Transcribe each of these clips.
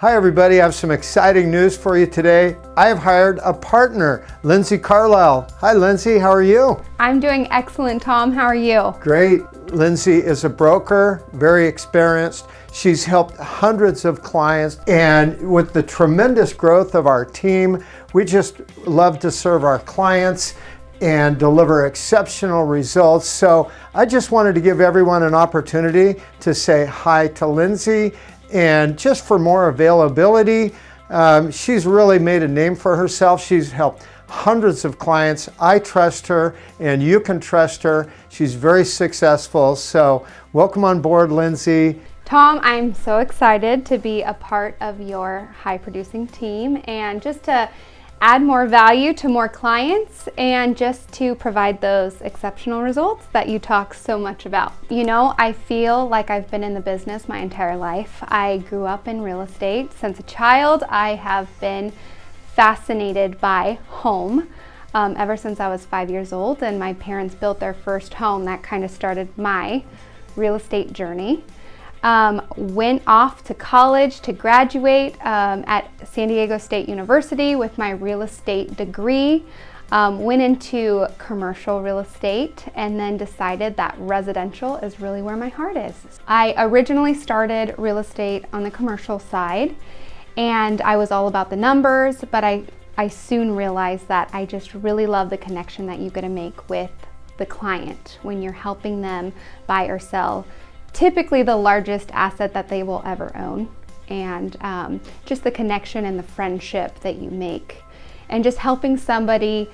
Hi everybody, I have some exciting news for you today. I have hired a partner, Lindsay Carlisle. Hi Lindsay, how are you? I'm doing excellent, Tom. How are you? Great. Lindsay is a broker, very experienced. She's helped hundreds of clients and with the tremendous growth of our team, we just love to serve our clients and deliver exceptional results. So I just wanted to give everyone an opportunity to say hi to Lindsay and just for more availability, um, she's really made a name for herself. She's helped hundreds of clients. I trust her and you can trust her. She's very successful. So welcome on board, Lindsay. Tom, I'm so excited to be a part of your high producing team and just to add more value to more clients and just to provide those exceptional results that you talk so much about. You know, I feel like I've been in the business my entire life. I grew up in real estate. Since a child, I have been fascinated by home. Um, ever since I was five years old and my parents built their first home, that kind of started my real estate journey. Um, went off to college to graduate um, at San Diego State University with my real estate degree. Um, went into commercial real estate and then decided that residential is really where my heart is. I originally started real estate on the commercial side and I was all about the numbers, but I, I soon realized that I just really love the connection that you get to make with the client when you're helping them buy or sell typically the largest asset that they will ever own and um, just the connection and the friendship that you make and just helping somebody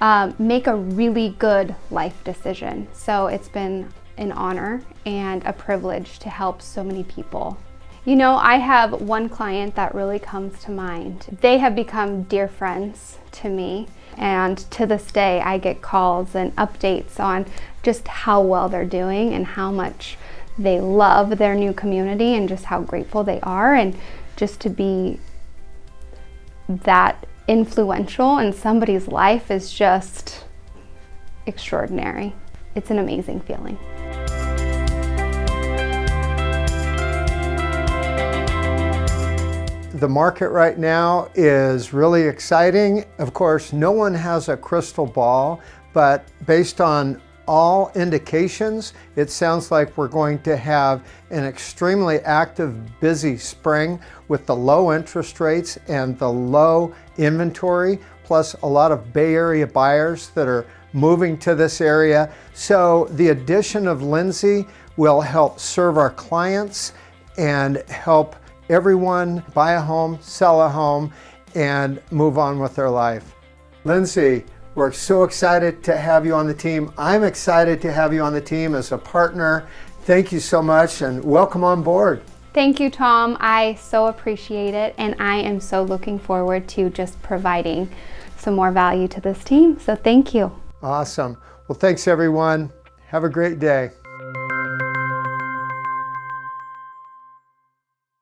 um, make a really good life decision. So it's been an honor and a privilege to help so many people. You know, I have one client that really comes to mind. They have become dear friends to me and to this day I get calls and updates on just how well they're doing and how much they love their new community and just how grateful they are and just to be that influential in somebody's life is just extraordinary. It's an amazing feeling. The market right now is really exciting. Of course, no one has a crystal ball, but based on all indications, it sounds like we're going to have an extremely active, busy spring with the low interest rates and the low inventory, plus a lot of Bay Area buyers that are moving to this area. So the addition of Lindsay will help serve our clients and help everyone buy a home, sell a home, and move on with their life. Lindsay, we're so excited to have you on the team. I'm excited to have you on the team as a partner. Thank you so much and welcome on board. Thank you, Tom. I so appreciate it and I am so looking forward to just providing some more value to this team. So thank you. Awesome. Well, thanks everyone. Have a great day.